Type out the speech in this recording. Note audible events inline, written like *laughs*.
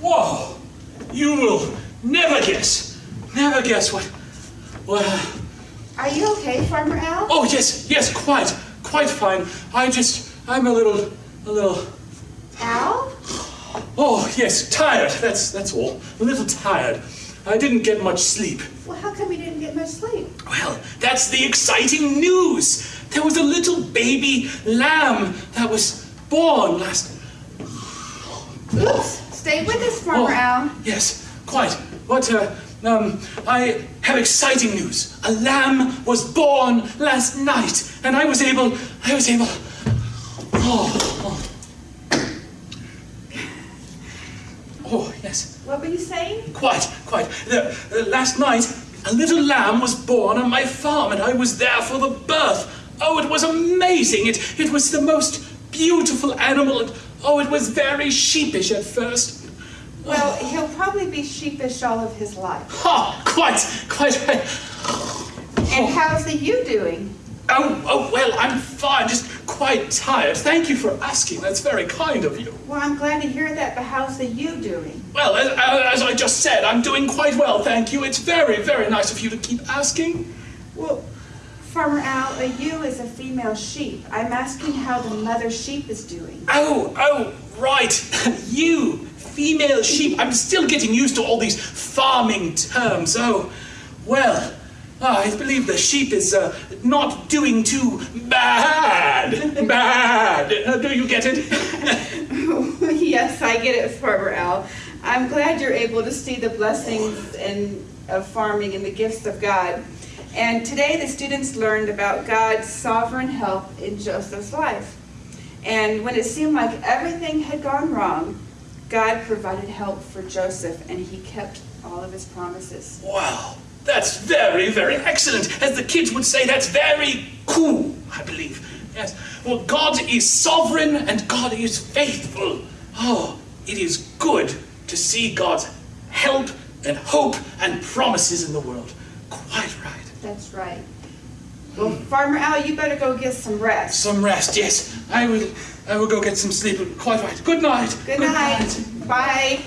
Whoa! You will never guess, never guess what. what. Are you okay, Farmer Al? oh yes, yes, quite, quite fine. I just, I'm a little, a little. Al? Oh yes, tired. That's that's all. A little tired. I didn't get much sleep. Well, how come you didn't get much sleep? Well, that's the exciting news. There was a little baby lamb that was born last. Oops. Stay with us, Farmer Al. yes, quite. But uh, um, I have exciting news. A lamb was born last night, and I was able. I was able. Oh, oh. Oh, yes. What were you saying? Quite, quite. The, uh, last night, a little lamb was born on my farm, and I was there for the birth. Oh, it was amazing! It, it was the most beautiful animal, and oh, it was very sheepish at first. Well, he'll probably be sheepish all of his life. Ha! Quite, quite right. And oh. how's the ewe doing? Oh, oh, well, I'm fine, just quite tired. Thank you for asking. That's very kind of you. Well, I'm glad to hear that, but how's the ewe doing? Well, as, as I just said, I'm doing quite well, thank you. It's very, very nice of you to keep asking. Well, Farmer Al, a ewe is a female sheep. I'm asking how the mother sheep is doing. Oh, oh, right. *laughs* ewe, female sheep. I'm still getting used to all these farming terms. Oh, well, I believe the sheep is uh, not doing too bad. *laughs* Bad. Uh, do you get it? *laughs* yes, I get it, Farmer Al. I'm glad you're able to see the blessings and of farming and the gifts of God. And today the students learned about God's sovereign help in Joseph's life. And when it seemed like everything had gone wrong, God provided help for Joseph and he kept all of his promises. Wow, that's very, very excellent. As the kids would say, that's very cool, I believe. Yes. Well, God is sovereign and God is faithful. Oh, it is good to see God's help and hope and promises in the world. Quite right. That's right. Well, Farmer Al, you better go get some rest. Some rest, yes. I will I will go get some sleep. Quite right. Good night. Good night. Bye.